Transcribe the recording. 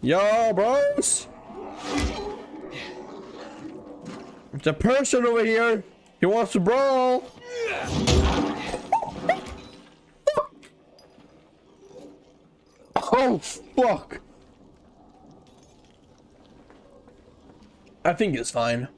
Yo, bros. It's a person over here. He wants to brawl. Oh, fuck. I think it's fine.